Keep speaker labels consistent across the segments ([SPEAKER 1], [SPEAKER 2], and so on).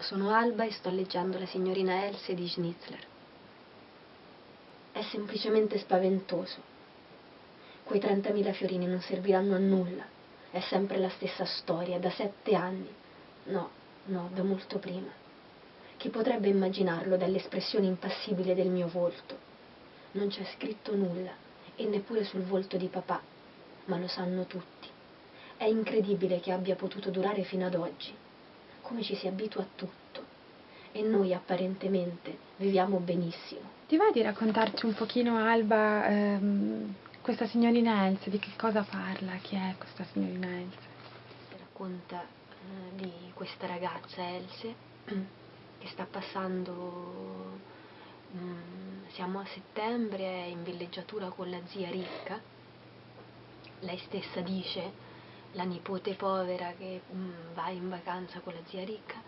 [SPEAKER 1] Sono Alba e sto leggendo La signorina Else di Schnitzler. È semplicemente spaventoso. Quei 30.000 fiorini non serviranno a nulla. È sempre la stessa storia, da sette anni. No, no, da molto prima. Chi potrebbe immaginarlo dall'espressione impassibile del mio volto? Non c'è scritto nulla, e neppure sul volto di papà, ma lo sanno tutti. È incredibile che abbia potuto durare fino ad oggi come ci si abitua a tutto e noi apparentemente viviamo benissimo.
[SPEAKER 2] Ti va di raccontarci un pochino, Alba, ehm, questa signorina Else, di che cosa parla? Chi è questa signorina Else?
[SPEAKER 1] Si racconta eh, di questa ragazza Else che sta passando, mm, siamo a settembre, è in villeggiatura con la zia ricca, lei stessa dice la nipote povera che mh, mm, va in vacanza con la zia ricca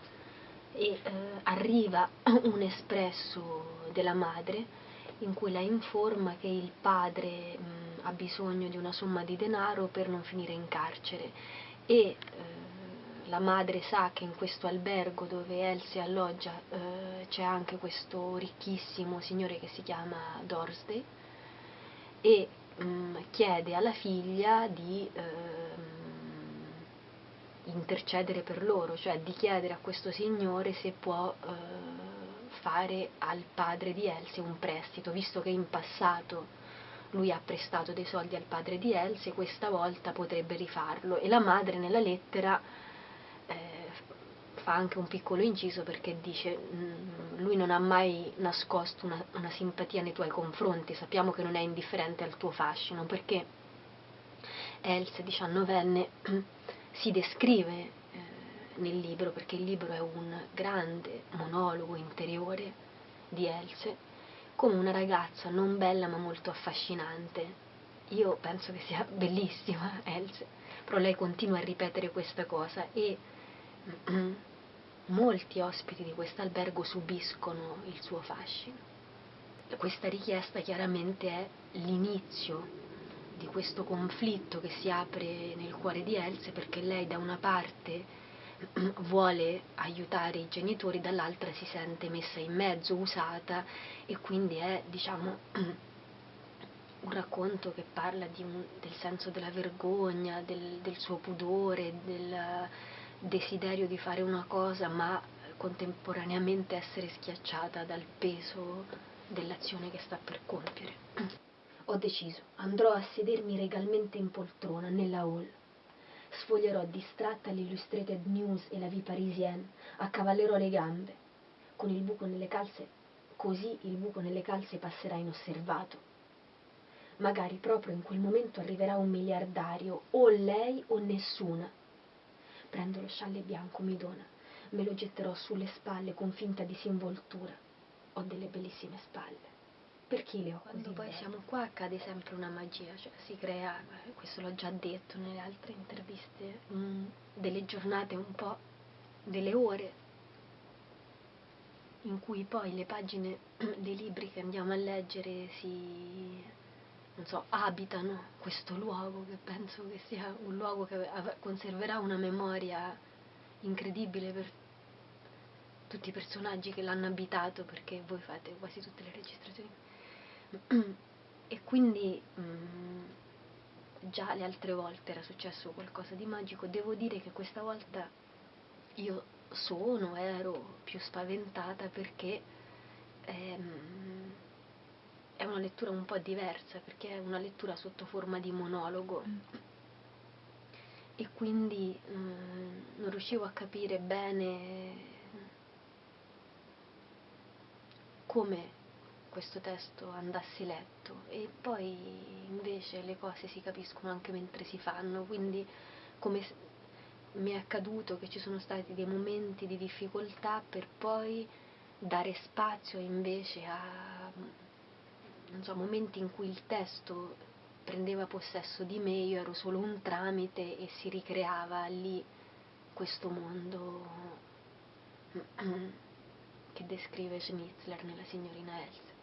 [SPEAKER 1] e eh, arriva un espresso della madre in cui la informa che il padre mh, mm, ha bisogno di una somma di denaro per non finire in carcere. E eh, la madre sa che in questo albergo dove Elsie alloggia eh, c'è anche questo ricchissimo signore che si chiama Dorsday e mh, mm, chiede alla figlia di eh, intercedere per loro, cioè di chiedere a questo signore se può eh, fare al padre di Elsie un prestito, visto che in passato lui ha prestato dei soldi al padre di Elsie, questa volta potrebbe rifarlo. E la madre nella lettera eh, fa anche un piccolo inciso perché dice mm, lui non ha mai nascosto una, una simpatia nei tuoi confronti, sappiamo che non è indifferente al tuo fascino perché Elsie, diciannovenne, si descrive eh, nel libro, perché il libro è un grande monologo interiore di Else, come una ragazza non bella ma molto affascinante. Io penso che sia bellissima Else, però lei continua a ripetere questa cosa e molti ospiti di questo albergo subiscono il suo fascino. Questa richiesta chiaramente è l'inizio di questo conflitto che si apre nel cuore di Else perché lei da una parte vuole aiutare i genitori, dall'altra si sente messa in mezzo, usata e quindi è diciamo un racconto che parla un, del senso della vergogna, del, del suo pudore, del desiderio di fare una cosa ma contemporaneamente essere schiacciata dal peso dell'azione che sta per compiere. Ho deciso, andrò a sedermi regalmente in poltrona, nella hall. Sfoglierò distratta l'Illustrated News e la Vie Parisienne, accavallerò le gambe. Con il buco nelle calze, così il buco nelle calze passerà inosservato. Magari proprio in quel momento arriverà un miliardario, o lei o nessuna. Prendo lo scialle bianco, mi dona, me lo getterò sulle spalle con finta disinvoltura. Ho delle bellissime spalle. Perché le ho Quando poi siamo qua accade sempre una magia, cioè si crea, questo l'ho già detto nelle altre interviste, mm, delle giornate un po', delle ore in cui poi le pagine dei libri che andiamo a leggere si, non so, abitano questo luogo che penso che sia un luogo che conserverà una memoria incredibile per tutti i personaggi che l'hanno abitato perché voi fate quasi tutte le registrazioni e quindi mh, mm, già le altre volte era successo qualcosa di magico, devo dire che questa volta io sono, ero più spaventata perché ehm, è una lettura un po' diversa, perché è una lettura sotto forma di monologo mm. e quindi mh, mm, non riuscivo a capire bene come questo testo andassi letto e poi invece le cose si capiscono anche mentre si fanno, quindi come mi è accaduto che ci sono stati dei momenti di difficoltà per poi dare spazio invece a so, momenti in cui il testo prendeva possesso di me, io ero solo un tramite e si ricreava lì questo mondo che descrive Schnitzler nella signorina Else.